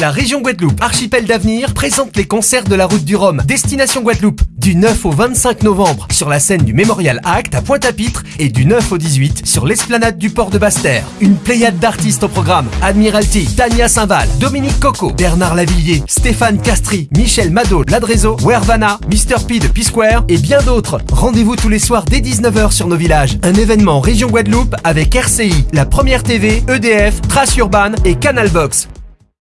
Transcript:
La région Guadeloupe, archipel d'avenir, présente les concerts de la route du Rhum. Destination Guadeloupe, du 9 au 25 novembre, sur la scène du Mémorial Act à Pointe-à-Pitre et du 9 au 18 sur l'esplanade du port de Basse-Terre. Une pléiade d'artistes au programme. Admiralty, Tania Saint-Val, Dominique Coco, Bernard Lavillier, Stéphane Castry, Michel Mado, Ladrezo, Wervana, Mr. P de P-Square et bien d'autres. Rendez-vous tous les soirs dès 19h sur nos villages. Un événement région Guadeloupe avec RCI, la première TV, EDF, Trace Urban et Canal Box.